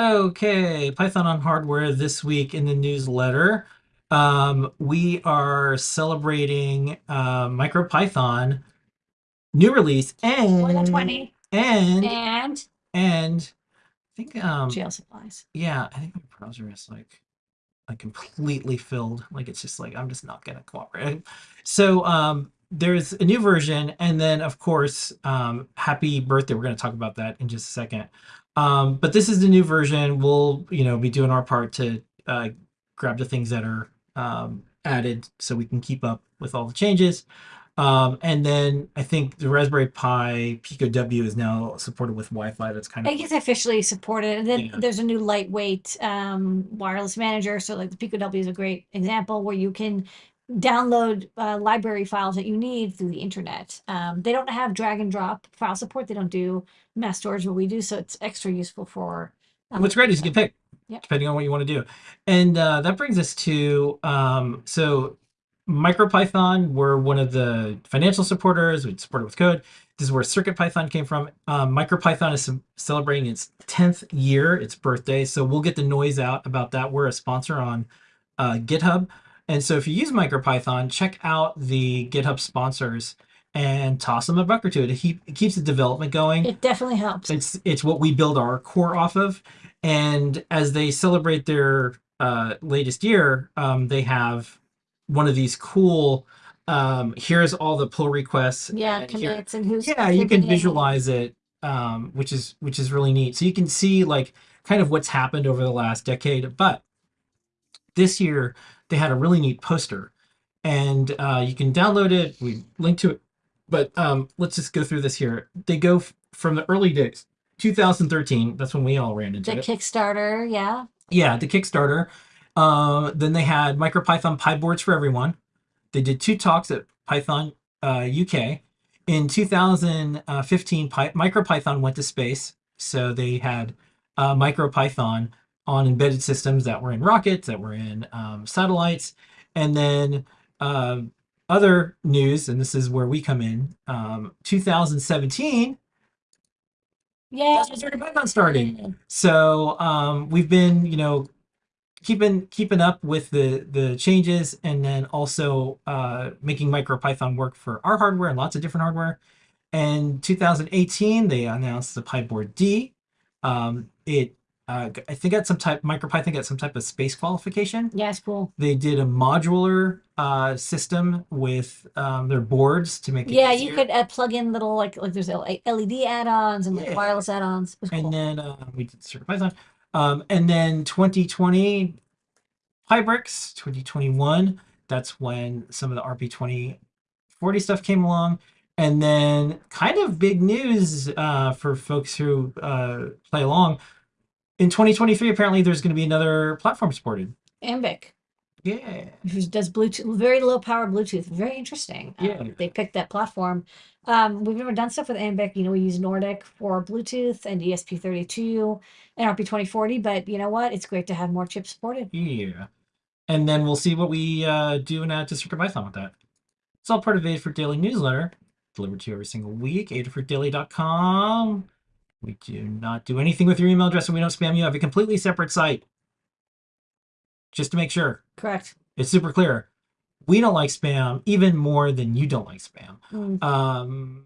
Okay, Python on hardware this week in the newsletter. Um, we are celebrating uh, MicroPython new release and 20. and And and I think um jail supplies. yeah, I think my browser is like like completely filled. Like it's just like I'm just not gonna cooperate. So um there's a new version, and then of course, um happy birthday. We're gonna talk about that in just a second. Um, but this is the new version. We'll you know be doing our part to uh, grab the things that are um, added so we can keep up with all the changes. Um, and then I think the Raspberry Pi Pico W is now supported with Wi-Fi. That's kind of think it's officially supported. And then Yeah. there's a new lightweight um, wireless manager. So like the Pico W is a great example where you can download uh, library files that you need through the internet. Um, they don't have drag and drop file support. They don't do mass storage what we do. So it's extra useful for. um, What's great is you can pick, Yep. depending on what you want to do. And uh, that brings us to um, so MicroPython. We're one of the financial supporters. We support it with code. This is where CircuitPython came from. Um, MicroPython is celebrating its 10th year, its birthday. So we'll get the noise out about that. We're a sponsor on uh, GitHub. And so if you use MicroPython, check out the GitHub sponsors and toss them a buck or two. It, keep, it keeps the development going It definitely helps. it's it's what we build our core off of and as they celebrate their uh, latest year um, they have one of these cool um, here's all the pull requests yeah, and here- commits and who's. yeah you can visualize it um, which is which is really neat so you can see like kind of what's happened over the last decade but this year they had a really neat poster and uh, you can download it we link to it but um, let's just go through this here they go from the early days 2013 that's when we all ran into The it Kickstarter, yeah. yeah, the Kickstarter. Uh, then they had MicroPython Pi boards for everyone. They did two talks at Python uh, UK. In 2015, Py- MicroPython went to space, so they had uh, MicroPython on embedded systems that were in rockets, that were in um, satellites, and then uh, other news, and this is where we come in. Um, 2017, Yeah. that's when CircuitPython started. So um, we've been, you know, keeping keeping up with the the changes, and then also uh, making MicroPython work for our hardware and lots of different hardware. And 2018, they announced the PyBoard D. Um, it, uh, I think, at some type MicroPython got some type of space qualification. Yeah, it's cool. They did a modular uh, system with um, their boards to make it Yeah, easier. you could uh, plug in little like like there's LED add-ons and like wireless add-ons. And cool. then uh, we did CircuitPython. Um, and then 2020 Pybricks, 2021, that's when some of the RP2040 stuff came along. And then kind of big news uh, for folks who uh, play along. In 2023, apparently there's going to be another platform supported. Ambiq, Yeah. who does Bluetooth, very low power Bluetooth. Very interesting. Um, Yeah. they picked that platform. Um, we've never done stuff with Ambiq. You know, we use Nordic for Bluetooth and E ESP32 and RP2040, but you know what? It's great to have more chips supported. Yeah. And then we'll see what we uh, do in uh, to CircuitPython with that. It's all part of Adafruit Daily newsletter, delivered to you every single week, adafruitdaily.com. We do not do anything with your email address and we don't spam you. I have a completely separate site. Just to make sure. Correct. It's super clear. We don't like spam even more than you don't like spam. Mm. Um,